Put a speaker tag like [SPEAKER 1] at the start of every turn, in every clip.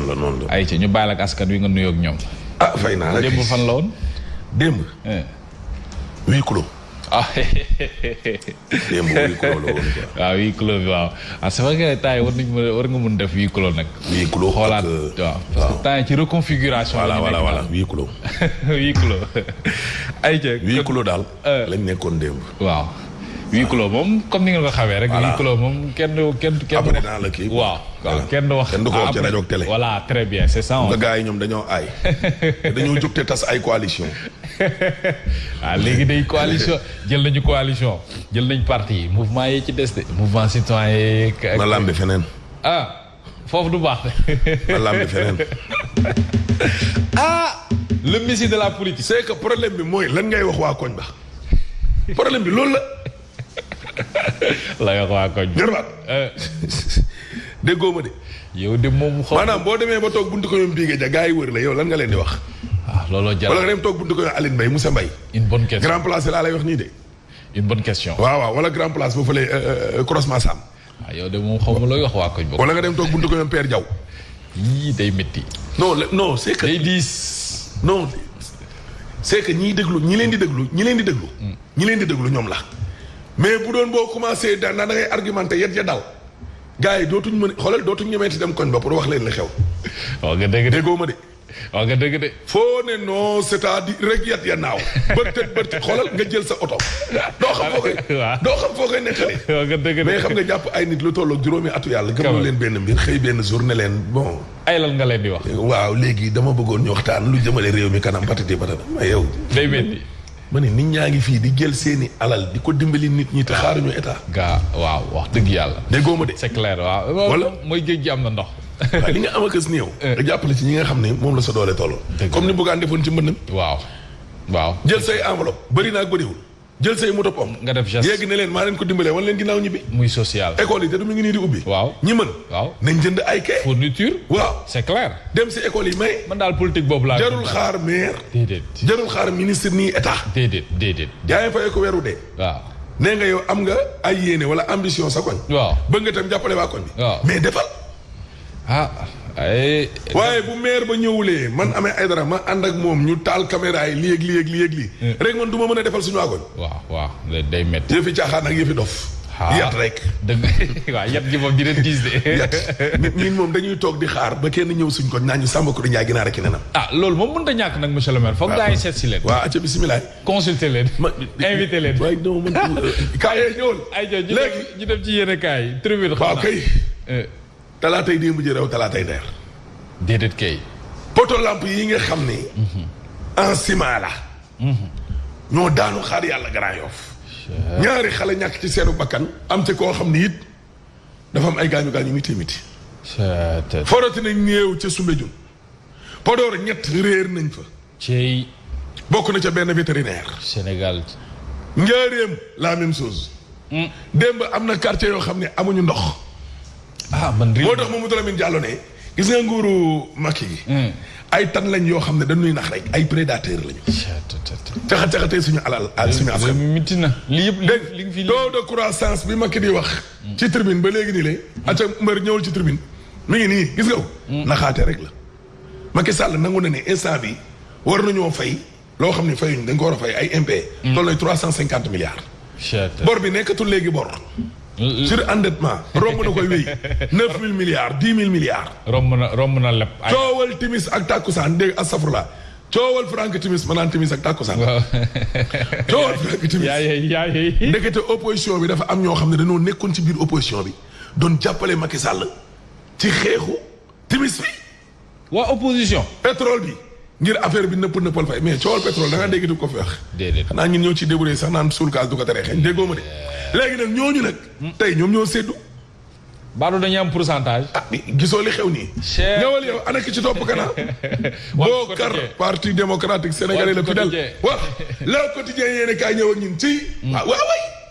[SPEAKER 1] noonu la noonu la.
[SPEAKER 2] ay ci ñu baal ak askan wi nga nuyoo ak ñoom.
[SPEAKER 1] ah fay naa la
[SPEAKER 2] démb fan la woon.
[SPEAKER 1] démb. Eh. huis clos.
[SPEAKER 2] ah.
[SPEAKER 1] démb huis clos la woon quoi.
[SPEAKER 2] waaw ah, huis clos bi waaw ah c'est vrai que temps yi war nañu mën war nga mën def huis clos nag.
[SPEAKER 1] huis clos
[SPEAKER 2] xoolaat
[SPEAKER 1] euh,
[SPEAKER 2] waaw parce que temps yi ci reconfiguration. la ñu nekk
[SPEAKER 1] voilà
[SPEAKER 2] voilà
[SPEAKER 1] voilà huis clos.
[SPEAKER 2] huis clos. ay ca
[SPEAKER 1] huis clos daal.
[SPEAKER 2] Euh.
[SPEAKER 1] lañ nekkoon démb.
[SPEAKER 2] waaw. huis clos moom comme ni nga ko xamee rek.
[SPEAKER 1] voilà
[SPEAKER 2] huis clos moom kenn du kenn kenn.
[SPEAKER 1] après dans le kii
[SPEAKER 2] waaw waaw kenn du wax.
[SPEAKER 1] kenn du ko wax ci rajo télé.
[SPEAKER 2] voilà très bien c'est ça.
[SPEAKER 1] nga gars yi ñoom dañoo aay dañoo jóg te tas ay coalition waaw
[SPEAKER 2] ah, léegi day coalition jël nañu coalition jël nañu parti mouvement yi ci des de. mouvement citoyen yi.
[SPEAKER 1] ma lambe feneen.
[SPEAKER 2] ah. foofu du baax de.
[SPEAKER 1] lamb bi feneen.
[SPEAKER 2] ah. le messie de la politique.
[SPEAKER 1] c'est que problème bi mooy lan ngay wax waa koñ ba problème bi loolu la.
[SPEAKER 2] la wax waa koñ.
[SPEAKER 1] jërëjëf.
[SPEAKER 2] Euh.
[SPEAKER 1] déggoo ma de.
[SPEAKER 2] yow de moom xaw
[SPEAKER 1] maanaam boo demee ba toog buntu ko ñoom Biége ja gars yi wër la yow lan nga leen di wax.
[SPEAKER 2] ah looloo jar
[SPEAKER 1] wala nga dem toog buntu ko ñoom Aline Mbaye Moussa Mbaye.
[SPEAKER 2] une bonne question
[SPEAKER 1] grand place laa lay wax nii de.
[SPEAKER 2] une bonne question.
[SPEAKER 1] waaw waaw wala grand place boo fële euh, euh, croisement Sam.
[SPEAKER 2] waaw ah, yow de moom xaw ma looy wax waa koñ boobu.
[SPEAKER 1] wala nga dem toog buntu ko ñoom Père Diaw.
[SPEAKER 2] yii day métti.
[SPEAKER 1] non non c'est que.
[SPEAKER 2] day diis.
[SPEAKER 1] non c'est que ñiy déglu ñi leen di déglu ñi leen di déglu. Hmm. ñi leen di déglu ñoom la. mais bu doon boo commencé daan da ngay argumenté yet ya daw. gars yi dootuñ mën xoolal dootuñ ñemeeti dem koñ ba pour wax leen li xew.
[SPEAKER 2] waaw nga dégg
[SPEAKER 1] déggoo ma de.
[SPEAKER 2] waaw nga dëgg de.
[SPEAKER 1] foo ne non cest à rek yat ya naaw bërtët bërtët xoolal nga jël sa oto. doo xam foo koy doo xam foo koy nettali.
[SPEAKER 2] waaw nga dëgg de
[SPEAKER 1] mais xam nga jàpp ay nit lu tolloog juróomi atu yàlla. gëmul leen benn mbir xëy benn jour ne leen bon.
[SPEAKER 2] ay lan nga leen di wax.
[SPEAKER 1] waaw léegi dama bëggoon ñu waxtaan lu jëmale réew mi kanam patati patata ma yow.
[SPEAKER 2] day mel
[SPEAKER 1] ma ne nit ñaa ngi fii di jël seeni alal di ko dimbali nit ñi te xaaruñu état.
[SPEAKER 2] gaa waaw wax dëgg yàlla.
[SPEAKER 1] déggoo ma de.
[SPEAKER 2] c'est clair waaw.
[SPEAKER 1] wala
[SPEAKER 2] mooy géej gi am na ndox.
[SPEAKER 1] waaye li nga am ak as néew. Eh. nga jàppale ci ñi nga xam ne moom la sa doole toll. comme ni Bougane defoon ci mbëndam.
[SPEAKER 2] waaw waaw.
[SPEAKER 1] jël say enveloppe bëri naa bëriwul. jël say moto pompe.
[SPEAKER 2] nga def geste
[SPEAKER 1] yéegi ne leen maa leen ko dimbalee wan leen ginnaaw ñibbi.
[SPEAKER 2] muy social
[SPEAKER 1] école yi te du mu ngi nii di ubbi.
[SPEAKER 2] waaw
[SPEAKER 1] ñi mën.
[SPEAKER 2] waaw
[SPEAKER 1] nañ jënd ay kay.
[SPEAKER 2] fourniture.
[SPEAKER 1] waaw
[SPEAKER 2] c'est clair.
[SPEAKER 1] dem si école yi may.
[SPEAKER 2] man daal politique boobu laa.
[SPEAKER 1] jarul xaar maire.
[SPEAKER 2] déedéet
[SPEAKER 1] jarul xaar ministre nii état.
[SPEAKER 2] déedéet déedéet.
[SPEAKER 1] yaa ngi fay ko weeru dee.
[SPEAKER 2] waaw.
[SPEAKER 1] nee nga yow am nga ay yéene wala ambition sa koñ.
[SPEAKER 2] waaw
[SPEAKER 1] bëgg nga tam jàppale waa koñ bi.
[SPEAKER 2] waaw
[SPEAKER 1] mais defal.
[SPEAKER 2] ah. ay.
[SPEAKER 1] waaye bu maire ba ñëwulee man amee ay dara ma ànd ak moom ñu taal caméra yi lii ak lii ak lii ak lii. Eh. rek man du ma mën a defal suñu waa koñ.
[SPEAKER 2] waaw waaw day métti.
[SPEAKER 1] yëfi caaxaan ak yëfi dof.
[SPEAKER 2] Ah.
[SPEAKER 1] yat rek.
[SPEAKER 2] dëgg waaw yat gi moom dinañ gis de.
[SPEAKER 1] yat ñun moom dañuy toog di xaar ba kenn ñëw suñ ko naan ñu Samba Kourou Ndiaye ginaar ki ne na.
[SPEAKER 2] ah loolu moom mënut a ñàkk nag monsieur le maire. foog gaa yi seet si leen.
[SPEAKER 1] waaw acca bisimilah.
[SPEAKER 2] consulter leen.
[SPEAKER 1] ma
[SPEAKER 2] invité leen.
[SPEAKER 1] waaye non man kaay yooyu
[SPEAKER 2] ñëwul. ayca ñu dem ñu dem ci yéen a kaay. tribune xanaa
[SPEAKER 1] waaw kay.
[SPEAKER 2] Eh.
[SPEAKER 1] talaatay démb ji raw talaatay ndeer.
[SPEAKER 2] déedéet kay.
[SPEAKER 1] poto lamp yi nga xam ni. Mhm. en ciment la. ñoo daanu xaar yàlla Grand Yoff ñaari xale ñàkk ci seenu bakkan am ci koo xam ni it dafa am ay gaañu gaañu miti miti forati nañ néew ca Soumbédioune Podor ñett réer nañ fa
[SPEAKER 2] cey
[SPEAKER 1] bokk na ca benn vétérinaire
[SPEAKER 2] Sénégal
[SPEAKER 1] njaareem la même chose hmm. démb am na quartier yoo xam ne amuñu ndox
[SPEAKER 2] ah man
[SPEAKER 1] moo tax Mamadou Lamine Diallo ne gis nga nguuru Macky gi. Hmm. ay tan lañ yoo xam ne dañuy nax rek ay prédateur lañu. caxa caxatee suñu alal ak suñu
[SPEAKER 2] affaire. miti na li yëpp li nga fi
[SPEAKER 1] taux de croissance bi Macky di wax. Hmm. ci tribune ba léegi nii lay. Hmm. acca mbër ñëwul ci tribune. mi ngi nii gis nga ko. naxaate rek la. Macky Sall nangu na ne instant bi war nañoo fay loo xam ne fayuñ dañ ko war a fay ay impayé. Mm. loolu lay trois cent cinquante milliards. bor bi nekkatul léegi bor. Mm. sur endettement romb na koy wéy neuf mille milliards dix mille milliards.
[SPEAKER 2] romb na romb na lépp.
[SPEAKER 1] coowal timis ak takkusaan dégg astafurlah coowal Frank Timis ma naan Timis ak Takkusaan.
[SPEAKER 2] waaw
[SPEAKER 1] coowal Frank Timis.
[SPEAKER 2] yaa yey yaa yey.
[SPEAKER 1] ndekete opposition bi dafa am ñoo xam ne dañoo nekkoon ci biir opposition bi doon jàppale Macky Sall ci xeexu Timis bi.
[SPEAKER 2] waa opposition.
[SPEAKER 1] pétrole bi ngir affaire bi nëpp nëppal fay mais coowal pétrole da ngaa dégg di ko fi wax.
[SPEAKER 2] déedéet
[SPEAKER 1] xanaa ñun ñoo ci débrouillé sax naan suul gaz du ko tere xeeñ déggoo ma de. léegi nag ñooñu nag. Hmm. tey ñoom ñoo séddu.
[SPEAKER 2] Badou dañuy am pourcentage.
[SPEAKER 1] ah gisoo li xew nii.
[SPEAKER 2] cher
[SPEAKER 1] ñëwal yow ana ki ci topp kana. boo kar parti démocratique sénégalais
[SPEAKER 2] la
[SPEAKER 1] fi
[SPEAKER 2] dal.
[SPEAKER 1] waaw le quotidien yéen a kaay ñëw ak ñun ci. Hmm. waaw waay.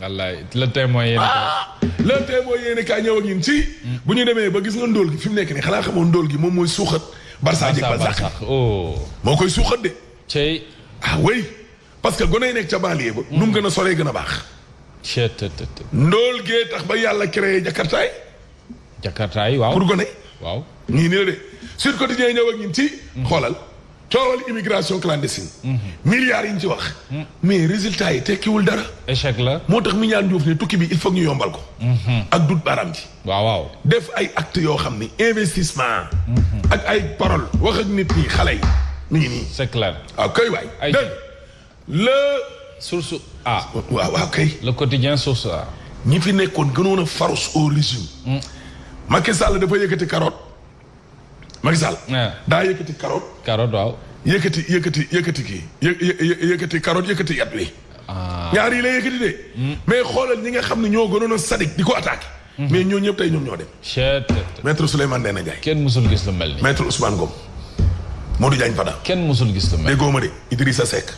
[SPEAKER 2] wallaay le témoin yéen ah!
[SPEAKER 1] le témoin yéen kaa ñëw ak ñun ci. Hmm. bu ñu demee ba gis nga ndóol gi fi mu nekk nii xanaa xamoon ndóol gi moom mooy suuxat. Barça jëg
[SPEAKER 2] Barça oh.
[SPEAKER 1] moo koy suuxat de.
[SPEAKER 2] cey
[SPEAKER 1] ah oui parce que gone yi nekk ca banlieue ba. nu mu gën a soree gën a baax. ndóol gee tax ba yàlla créé jakartaay.
[SPEAKER 2] jakartaay waaw
[SPEAKER 1] pour gone.
[SPEAKER 2] waaw
[SPEAKER 1] ñii nii la de Sud Quotidien ñëw ak ñun ci. Hmm. xoolal. coowal immigration clandestine. Mhm. milliards yi ñu ci wax. Mhm. mais résultat yi tekkiwul dara.
[SPEAKER 2] échec la
[SPEAKER 1] moo tax mi ñaan Diouf ne tukki bi il faut ñu yombal ko. Mhm. ak dut baaraam ji.
[SPEAKER 2] waaw waaw
[SPEAKER 1] def ay actes yoo xam ni investissement. ak ay paroles wax ak nit ñi xale yi. mi ngi nii
[SPEAKER 2] c'est clair.
[SPEAKER 1] waaw ah, kay waay.
[SPEAKER 2] ay
[SPEAKER 1] dégg le.
[SPEAKER 2] source A.
[SPEAKER 1] waaw waaw kay.
[SPEAKER 2] le quotidien source A.
[SPEAKER 1] ñi fi nekkoon gënoon a farouche au régime. Mm. Macky Sall dafa yëkkati carotte. Macky Sall.
[SPEAKER 2] Ah.
[SPEAKER 1] daa yëkkati carotte.
[SPEAKER 2] carotte waaw.
[SPEAKER 1] yëkkati yëkkati yëkkati kii yë yëkkati carotte yëkkati yat wi.
[SPEAKER 2] Ah.
[SPEAKER 1] ñaar yi la yëkkati de. Hmm. mais xoolal ñi nga xam ne ñoo gënoon a sadik di ko attaqué. Hmm. mais ñoo ñëpp tey ñoom ñoo dem.
[SPEAKER 2] chette.
[SPEAKER 1] maître Souleymane Ndéné Ndiaye.
[SPEAKER 2] kenn musul gis lu mel nii.
[SPEAKER 1] maître Ousmane Ngom. Modou Diagne Fada.
[SPEAKER 2] kenn musul gis lu mel nii.
[SPEAKER 1] déggoo ma de Idrissa Seck.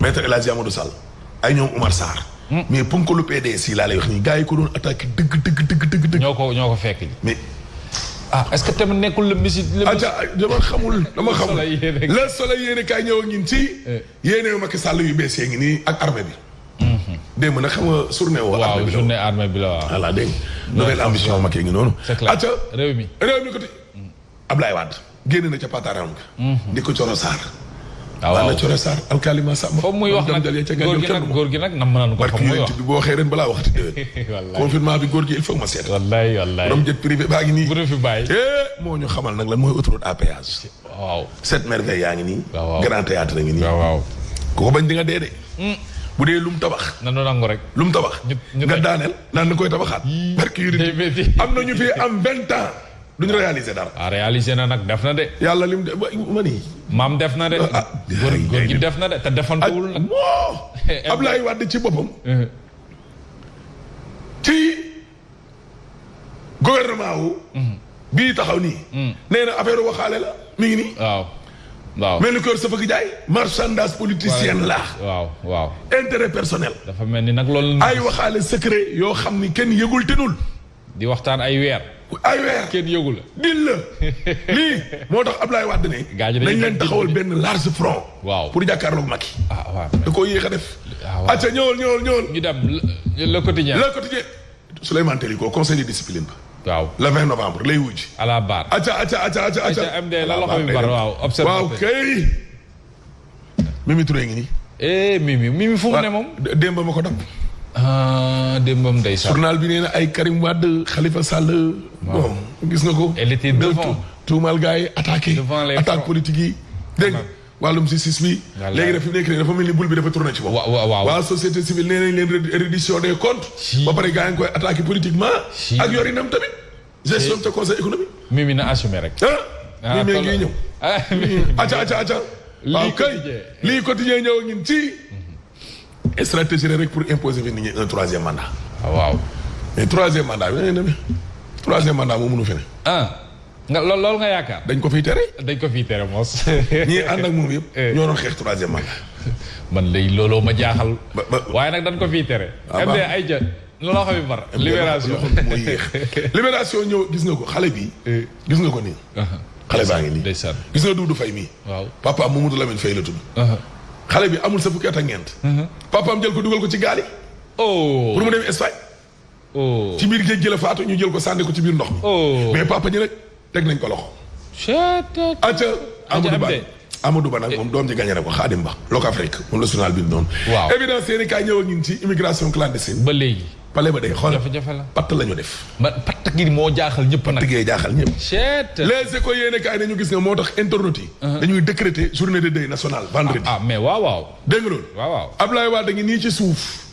[SPEAKER 1] maître El Hadji Amadou Sall. ay ñoom Umar Sarr. Hmm. mais ponkalu PDS yi laa lay wax nii gars yi ko doon attaqué dëgg dëgg dëgg dëgg dëgg.
[SPEAKER 2] ñoo ko ñoo ko fekk.
[SPEAKER 1] mais
[SPEAKER 2] ah est-ce que tamit nekkul le Messi. le
[SPEAKER 1] Messi ah, dama xamul dama xamul. le soleil yéene kaay ñëw ak ñun ci. Eh. yéene yu Macky Sall yu bees yee ngi nii ak armée bi. Hmm. démb nag xam nga journée woo.
[SPEAKER 2] waaw journée armée bi la waaw.
[SPEAKER 1] voilà dégg nga nouvelle ambition Macky ngi noonu.
[SPEAKER 2] c'est clair réew mi
[SPEAKER 1] réew mi côté. Ablaye Wade génn na ca pataaram ga. Mhm. di ko Coro Sarr. Ah,
[SPEAKER 2] waaw
[SPEAKER 1] waaw Coro Sarr alkalima Samba.
[SPEAKER 2] foofu muy wax nag góor gi nag góor gi nag nam naan ko fa muy wax
[SPEAKER 1] bi boo waxee ren balaa waxati déwén.
[SPEAKER 2] wallaay
[SPEAKER 1] confinement bi góor gi il faut ma seet.
[SPEAKER 2] wallaay wallaay
[SPEAKER 1] borom jet privé baa ngi nii.
[SPEAKER 2] bu dee fi bàyyi.
[SPEAKER 1] Eh, moo ñu xamal nag lan mooy autoroute à péage.
[SPEAKER 2] waaw
[SPEAKER 1] sept merveilles yaa ngi nii.
[SPEAKER 2] waaw
[SPEAKER 1] grand théâtre ngi nii.
[SPEAKER 2] waaw waaw
[SPEAKER 1] ku ko bañ di nga dee de. Hmm. bu dee lum tabax.
[SPEAKER 2] na nu nangu rek.
[SPEAKER 1] lum tabax. nga daaneel naan ni koy tabaxaat. barki
[SPEAKER 2] yu
[SPEAKER 1] am na ñu fi am vingt ans. duñ réaliser dara.
[SPEAKER 2] ah réaliser na nag def na de.
[SPEAKER 1] yàlla lim de ma nii.
[SPEAKER 2] maam def na de.
[SPEAKER 1] Ah, ah,
[SPEAKER 2] góor
[SPEAKER 1] góor
[SPEAKER 2] gi def na de te defantewul nag.
[SPEAKER 1] Ah, Ablaye Wade ci boppam. Eh. ci gouvernement wu. Mm-hmm. bii taxaw nii. Mm. nee na affaire waxaale la mi ngi nii.
[SPEAKER 2] waaw waaw
[SPEAKER 1] mel ni kër sa fëgg jaay. marchandise politicien la.
[SPEAKER 2] waaw waaw
[SPEAKER 1] intérêt personnel.
[SPEAKER 2] dafa mel ni nag loolu.
[SPEAKER 1] ay waxaale secret yoo xam ni kenn yëgul tenul.
[SPEAKER 2] di waxtaan ay weer.
[SPEAKER 1] ay weer
[SPEAKER 2] kenn yëgu la.
[SPEAKER 1] dil la lii moo tax Ablaye Wade ne.
[SPEAKER 2] gaañu
[SPEAKER 1] nañ leen taxawal benn large front.
[SPEAKER 2] waaw
[SPEAKER 1] pour jàkkaarloog Macky.
[SPEAKER 2] ah waaw
[SPEAKER 1] da koo yéex a def.
[SPEAKER 2] ah waaw
[SPEAKER 1] acca ñëwal ñëwal ñëwal.
[SPEAKER 2] ñu dem le quotidien.
[SPEAKER 1] le quotidien Souleymane Téliko conseil de discipline ba.
[SPEAKER 2] waaw
[SPEAKER 1] le 20 novembre lay wujj.
[SPEAKER 2] à la barre
[SPEAKER 1] acca acca acca acca. acca
[SPEAKER 2] MD la loxo bi bar waaw observateur waaw
[SPEAKER 1] kay. Mimi Touré ngi nii.
[SPEAKER 2] eh Mimi Mimi fu mu ne moom.
[SPEAKER 1] démb ma ko dab.
[SPEAKER 2] ah démbam day sàll.
[SPEAKER 1] journal bi nee na ay Karim Wade Khalifa Sall. bon gis nga ko.
[SPEAKER 2] elle était devant
[SPEAKER 1] tuumaal gars yi attaqué.
[SPEAKER 2] devant les
[SPEAKER 1] attaque politique yi. dégg nga wàllum si sis
[SPEAKER 2] bi.
[SPEAKER 1] léegi nag fi mu nekk nii dafa mel ni bul bi dafa tourné ci moom.
[SPEAKER 2] waaw waaw waaw
[SPEAKER 1] waa société civile nee nañ leen reddition des comptes. ba pare gars yi ngi koy attaqué politiquement. ak yorinam tamit. gestion te conseil économique.
[SPEAKER 2] Mimi na assumé rek.
[SPEAKER 1] ah Mimi ngi ñëw.
[SPEAKER 2] ah Mimi
[SPEAKER 1] acca acca acca. waaw kay lii quotidien ñëw ngin ci. Mhm. stratégie rek pour imposer fi nit ñi un troisième mandat.
[SPEAKER 2] Ah, waaw.
[SPEAKER 1] mais troisième mandat bi dañuy troisième mandat moo mënu fi ne.
[SPEAKER 2] ah nga lool loolu nga yaakaar.
[SPEAKER 1] dañ ko fiy tere.
[SPEAKER 2] dañ ko fiy tere moos.
[SPEAKER 1] ñii ànd ak moom yëpp.
[SPEAKER 2] Eh.
[SPEAKER 1] ñoo doon xeex troisième mandat.
[SPEAKER 2] man lay looloo ma jaaxal. waaye nag dañ ko fiy tere.
[SPEAKER 1] Ah,
[SPEAKER 2] ay ja looloo xam bar libération
[SPEAKER 1] moo yéex libération ñëw gis nga ko xale bi eh. gis nga ko nii xale baa ngi nii
[SPEAKER 2] ndeysaan
[SPEAKER 1] gis nga Doudou Faye mii
[SPEAKER 2] waaw
[SPEAKER 1] papa Mamadou Lamine Faye la tudd xale bi amul sa fukki at ak ñeent papaam jël ko dugal ko ci gaal yi
[SPEAKER 2] oh.
[SPEAKER 1] pour mu dem Espagne
[SPEAKER 2] oh.
[SPEAKER 1] ci biir géej gi la faatu ñu jël ko sànni ko ci biir ndox mi
[SPEAKER 2] oh.
[SPEAKER 1] mais papa ji nag teg nañ ko loxo. acca Amadou Ba Amadou Ba nag moom doom ji gagné na ko Xaadim Ba. Loka Afrique moom la journal bi noonu.
[SPEAKER 2] waaw
[SPEAKER 1] évidence yéen kaay ñëw ak ñun ci immigration clandestine.
[SPEAKER 2] ba léegi.
[SPEAKER 1] pale ba day xool
[SPEAKER 2] jafe-jafe la
[SPEAKER 1] patt la ñu def.
[SPEAKER 2] ba patt gi moo jaaxal ñëpp nag
[SPEAKER 1] patt gee jaaxal ñëpp.
[SPEAKER 2] seet
[SPEAKER 1] les écoles yéen kaay dañu gis ne moo tax internautes yi. Uh-huh. dañuy décréter journée de deuil nationale vendredi.
[SPEAKER 2] ah, ah mais waaw waaw.
[SPEAKER 1] dégg nga loolu.
[SPEAKER 2] waaw waaw
[SPEAKER 1] Abdoulaye Wade ngi nii ci suuf.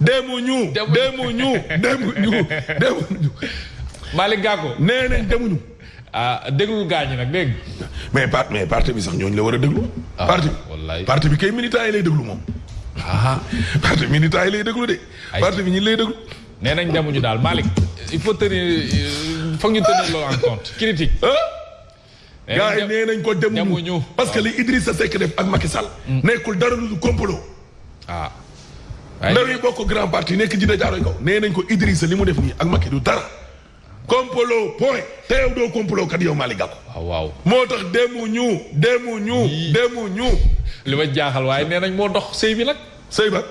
[SPEAKER 2] demuñu
[SPEAKER 1] demuñu demuñu demuñu.
[SPEAKER 2] Malick Gakou
[SPEAKER 1] nee nañ demuñu.
[SPEAKER 2] ah déglul gaañu nag dégg
[SPEAKER 1] mais part mais parti bi sax ñooñu la war a déglu.
[SPEAKER 2] Ah,
[SPEAKER 1] parti bi parti bi kay militant yi lay déglu moom.
[SPEAKER 2] ah
[SPEAKER 1] parti militant yi lay déglu de. parti bi ñi lay déglu.
[SPEAKER 2] nee nañ demuñu daal Malick il faut tenir euh, foog ñu tenir loolu en compte critique. Eh,
[SPEAKER 1] gars yi nee nañ ko demuñu parce que li Idrissa Seck def ak Macky Sall. Mm. nekkul dara lu complot.
[SPEAKER 2] ah.
[SPEAKER 1] ndaw yi bokk grand parti nekk ji da jaaroo kaw. nee nañ ko Idrissa li mu def nii ak Macky du dara. complot point te yow doo complot kat yow Malick Gakou.
[SPEAKER 2] Ah, waaw
[SPEAKER 1] moo tax demuñu demuñu. demuñu.
[SPEAKER 2] li ma jaaxal waaye nee nañ moo dox sëy bi nag.
[SPEAKER 1] sëy ba.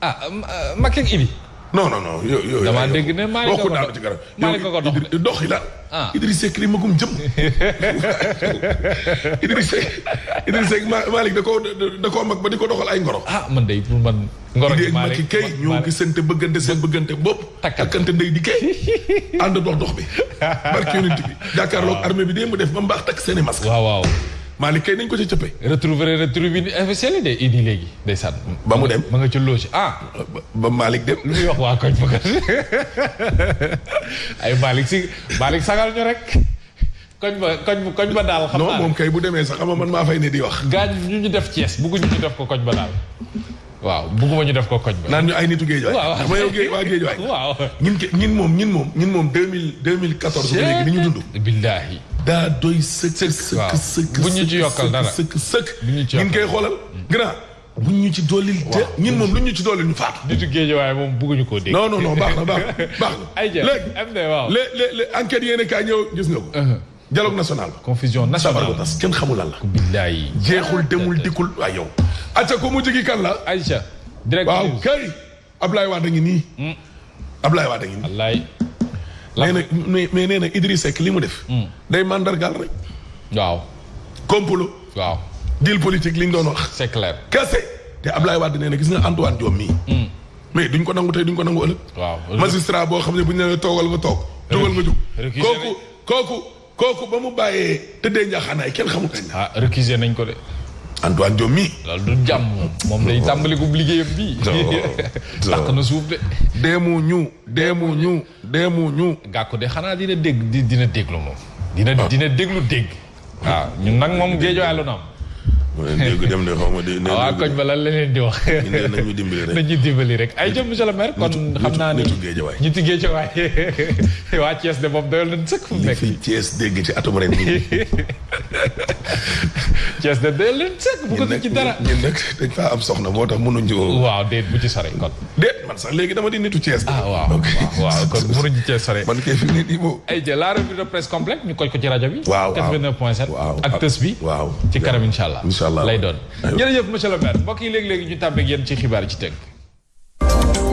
[SPEAKER 2] ah euh, Macky ak Idi.
[SPEAKER 1] non non non yooyu yooyu.
[SPEAKER 2] damaa dégg ne maa
[SPEAKER 1] ngi
[SPEAKER 2] ko dox
[SPEAKER 1] ci garab
[SPEAKER 2] maa ngi ko dox de
[SPEAKER 1] dox yi la.
[SPEAKER 2] ah
[SPEAKER 1] Idriss Seck li ma gum jëm. Idriss Seck Idriss Seck Malick da koo da koo mag ba di ko doxal ay ngoro.
[SPEAKER 2] ah man de pour man. ngoro gi
[SPEAKER 1] Malick Macky kay ñoo gisante bëggante seen bëggante bopp. takkante ndey di kay ànd dox dox bi. barke yonent bi jàkkaarloog armée bi dee mu def ba mu baax takk seen i masque.
[SPEAKER 2] waaw waaw.
[SPEAKER 1] Malick kay nañ ko ci cëppe.
[SPEAKER 2] retrouver retrouver officiel yi de Idi léegi day sànn.
[SPEAKER 1] ba mu dem
[SPEAKER 2] ma nga ci loge ah.
[SPEAKER 1] ba Malick dem.
[SPEAKER 2] lu muy wax waa koñ bëgg ay Malick si Malick sagal ñu rek. koñ ba koñ ba koñ ba daal. xam naa non
[SPEAKER 1] moom kay bu demee sax xam man maa fay ne di wax.
[SPEAKER 2] gaañ ñu ñu def Thiès bëgguñu ñu def ko koñ ba daal. waaw bugguma ñu def ko koñ ba.
[SPEAKER 1] naan ñu ay nitu géej waay.
[SPEAKER 2] waaw
[SPEAKER 1] dama yow géej waa géej waay.
[SPEAKER 2] waaw
[SPEAKER 1] ñun ke ñun moom ñun moom ñun moom deux mille deux mille quatorze. ba léegi ni ñu dund.
[SPEAKER 2] billaahi.
[SPEAKER 1] daa doy sëkk. sëkk sëkk
[SPEAKER 2] bu ñu ci yokkal dara
[SPEAKER 1] sëkk sëkk.
[SPEAKER 2] bu ñu ci
[SPEAKER 1] yokkal ñun koy xoolal. grand bu ñu ci doolil. waaw ñun moom lu ñu ci doolil ñu faatu.
[SPEAKER 2] nitu géej waay moom bugguñu koo dégg.
[SPEAKER 1] non non non baax na baax na baax na.
[SPEAKER 2] ay jërëjëf
[SPEAKER 1] léegi léegi enquête yéen a kaay ñëw gis nga ko. Uh-huh. dialogue national.
[SPEAKER 2] confusion
[SPEAKER 1] nationale sabar
[SPEAKER 2] bu
[SPEAKER 1] tas kenn xamul lan la.
[SPEAKER 2] billaay
[SPEAKER 1] jeexul demul dikkul waaye yow. acca ko mujj gi kan la.
[SPEAKER 2] Aïcha. direct
[SPEAKER 1] waaw kay. Ablaye Wade ngi nii. Hmm. Ablaye Wade ngi nii.
[SPEAKER 2] wallaay.
[SPEAKER 1] nee na mais mais nee na Idriss Seck li mu def. Hmm. day mandargaal rek.
[SPEAKER 2] waaw.
[SPEAKER 1] complot.
[SPEAKER 2] waaw.
[SPEAKER 1] deal politique li ñu doon wax.
[SPEAKER 2] c'est clair
[SPEAKER 1] kese. te Ablaye Wade nee na gis nga Antoine Diome mii. Hmm. mais duñ ko nangu tey duñ ko nangu ëllëg.
[SPEAKER 2] waaw
[SPEAKER 1] magistrat boo xam ne bu ñu nee toogal nga toog. jógal nga jóg kooku. kooku kooku ba mu bàyyee tëddee njaaxaanaay kenn xamul kañ la.
[SPEAKER 2] ah récusé nañ ko de.
[SPEAKER 1] Antoine Diome mii.
[SPEAKER 2] loolu du jàmm moom day tàmbali ko liggéeyam bii. dàq na suuf de.
[SPEAKER 1] deemu ñu deemu ñu deemu ñu.
[SPEAKER 2] gàkku de xanaa dina dégg dina déglu moom. dina dina déglu dégg. waaw ah, ñun nag moom géej waay lu na am.
[SPEAKER 1] dégg dem de xaw ma di.
[SPEAKER 2] Ah, waaw koñ ba lan la leen di wax.
[SPEAKER 1] nañu dimbali rek
[SPEAKER 2] nañu dimbali rek. ay jëm monsieur le maire kon xam naa ne
[SPEAKER 1] nitu géej
[SPEAKER 2] waay nitu géej waay waa Thiès de moom doyul nañ sëkk fu mu nekk.
[SPEAKER 1] li fi Thiès dégg ci atum ren bii.
[SPEAKER 2] Thiès de doyul nañ sëkk bu ko ci dara.
[SPEAKER 1] ñun nag dañ faa am soxna moo tax mënuñu.
[SPEAKER 2] waaw déet bu ci sore kon.
[SPEAKER 1] déet man sax léegi dama di nitu Thiès.
[SPEAKER 2] ah waaw waaw kon mënuñ ci Thiès sore.
[SPEAKER 1] man kay fi mu di moom.
[SPEAKER 2] ay jël la revue de presse complète ñu koy ko ci rajo bi.
[SPEAKER 1] waaw waaw
[SPEAKER 2] 89.7.
[SPEAKER 1] waaw
[SPEAKER 2] ak tës bi.
[SPEAKER 1] waaw
[SPEAKER 2] ci kanam incha allah.
[SPEAKER 1] incha allah
[SPEAKER 2] lay doon. jërëjëf monsieur le maire mbokk yi léegi léegi ñu tàmbeeg yéen ci xibaar ci tënk.